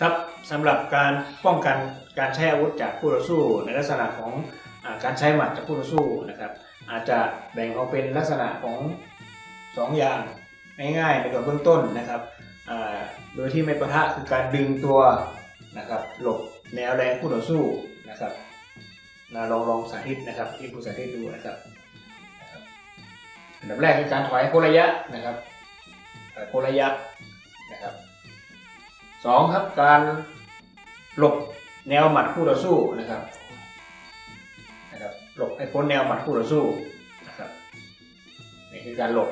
ครับสำหรับการป้องกันการใช้อาวุธจากคู่ต่อสู้ในลักษณะของอการใช้หมัดจากคู่ต่อสู้นะครับ อาจจะแบ่งออกเป็นลักษณะของ 2 อย่างง่ายๆในกับเบื้องต้นนะครับโดยที่ไม่ประทะคือการดึงตัวนะครับหลบแนวแรงคู่ต่อสู้นะครับนะลองลองสาธิตนะครับที่ผู้สาธิตดูนะครับอันดับแรกคือการถอยโคระยะนะครับถอยโคระยะนะครับ สองครับการหลบแนวหมัดคู่ต่อสู้นะครับนะครับหลบให้พ้นแนวหมัดคู่ต่อสู้นะครับนี่คือการหลบ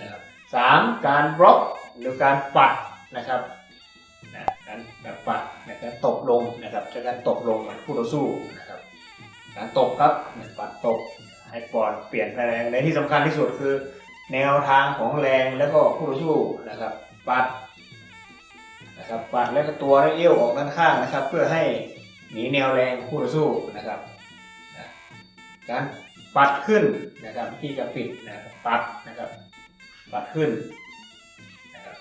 นะครับสามการบล็อกหรือการปัดนะครับนะการแบบปัดนะการตบลงนะครับใช้การตบลงหมัดคู่ต่อสู้นะครับการตบครับนะปัดตบให้ปอดเปลี่ยนไปแรงในที่สำคัญที่สุดคือ แนวทางของแรงแล้วก็คู่ต่อสู้นะครับปัด นะครับปัดแล้วก็ตัวและเอี้ยวออกด้านข้างนะครับ เพื่อให้หนีแนวแรงคู่ต่อสู้นะครับการปัดขึ้นนะครับที่จะปิดนะครับปัดนะครับ ปัดขึ้นนะครับ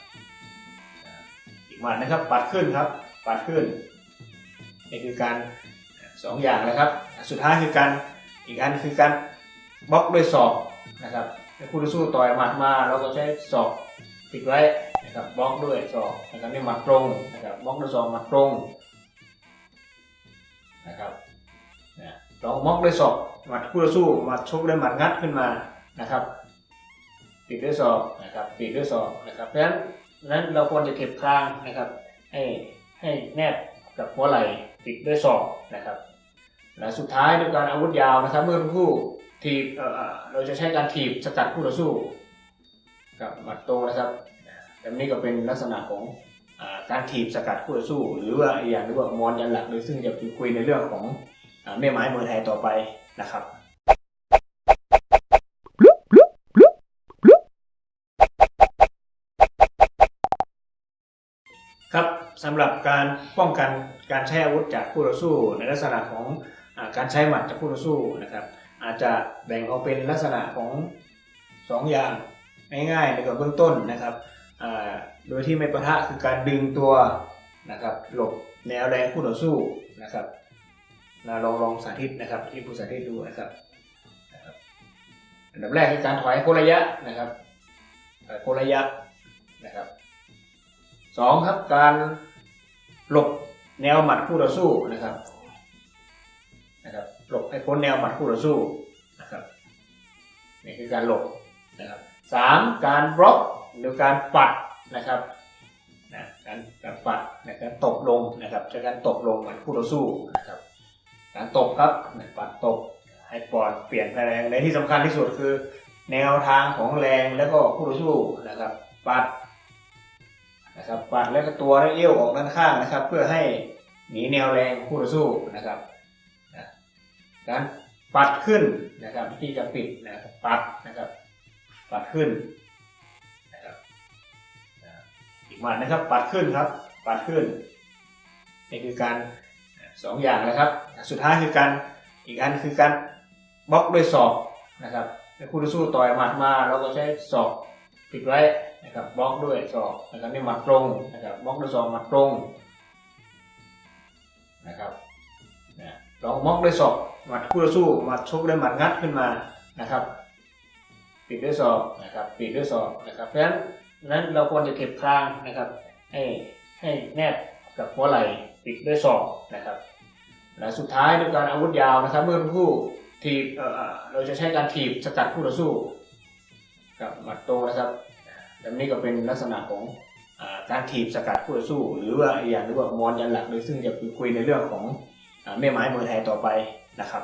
อีกหมัดนะครับปัดขึ้นครับ ปัดขึ้นนี่คือการสองอย่างนะครับ สุดท้ายคือการอีกอันคือการบล็อกด้วยศอกนะครับคู่ต่อสู้ต่อยหมัดมาเราก็ใช้ศอกปิดไว้ นะครับบล็อกด้วยศอกนะครับนี่หมัดตรงนะครับบล็อกด้วยศอกหมัดตรงนะครับนะลองบล็อกด้วยศอกหมัดคู่ต่อสู้หมัดชกด้วยหมัดงัดขึ้นมานะครับปิดด้วยศอกนะครับปิดด้วยศอกนะครับเพราะฉะนั้นเพราะฉะนั้นเราควรจะเก็บคางนะครับให้ให้แนบกับหัวไหล่ปิดด้วยศอกนะครับและสุดท้ายด้วยการอาวุธยาวนะครับ เมื่อคู่ทีบเอ่อเราจะใช้การถีบสกัดคู่ต่อสู้กับหมัดตรงนะครับ แบบนี้ก็เป็นลักษณะของอการถีบสกัดคู่ต่อสู้ หรือว่าอีกอย่างเรียกว่ามอนยันหลักโดยซึ่งจะคุยในเรื่องของแม่ไม้มวยไทยต่อไปนะครับครับสำหรับการป้องกันการใช้อาวุธจากคู่ต่อสู้ในลักษณะของอการใช้หมัดจากคู่ต่อสู้นะครับอาจจะแบ่งออกเป็นลักษณะของ 2 อย่างง่ายๆในกับเบื้องต้นนะครับ โดยที่ไม่ประทะคือการดึงตัวนะครับหลบแนวแรงคู่ต่อสู้นะครับนะลองลองสาธิตนะครับที่ผู้สาธิตดูนะครับอันดับแรกคือการถอยโคระยะนะครับโคระยะนะครับสองครับการหลบแนวหมัดคู่ต่อสู้นะครับนะครับหลบให้พ้นแนวหมัดคู่ต่อสู้นะครับนี่คือการหลบนะครับสามการบล็อก หรือการปัดนะครับนะการการปัดนะการตบลงนะครับใช้การตบลงเหมือนคู่ต่อสู้นะครับการตบครับนะปัดตบให้ปอดเปลี่ยนไปแรงในที่สำคัญที่สุดคือ แนวทางของแรงแล้วก็คู่ต่อสู้นะครับ ปัดนะครับปัดแล้วก็ตัวและเอี้ยวออกด้านข้างนะครับ เพื่อให้หนีแนวแรงคู่ต่อสู้นะครับนะการปัดขึ้นนะครับที่จะปิดนะครับปัดนะครับปัดขึ้น หมัดนะครับ ปัดขึ้นครับ ปัดขึ้น นี่คือการสองอย่างนะครับ สุดท้ายคือการอีกอันคือการบล็อกด้วยศอกนะครับให้คู่ต่อสู้ต่อยหมัดมาเราก็ใช้ศอกปิดไว้นะครับบล็อกด้วยศอกนะครับนี่หมัดตรงนะครับบล็อกด้วยศอกหมัดตรงนะครับนะลองบล็อกด้วยศอกหมัดคู่ต่อสู้หมัดชกด้วยหมัดงัดขึ้นมานะครับ ปิดด้วยศอกนะครับปิดด้วยศอกนะครับเพราะฉะนั้น นั้นเราควรจะเก็บคางนะครับ ให้ให้แนบกับหัวไหล่ปิดด้วยศอกนะครับและสุดท้ายด้วยการอาวุธยาวนะครับ เมื่อคู่ทีบเอ่เราจะใช้การถีบสกัดคู่ต่อสู้ กับหมัดตรงนะครับแบบนี้ก็เป็นลักษณะของอการถีบสกัดคู่ต่อสู้ หรือว่าอีกอย่างเรียกว่ามอนยันหลักโดยซึ่งจะคุยในเรื่องของอแม่ไม้มวยไทยต่อไปนะครับ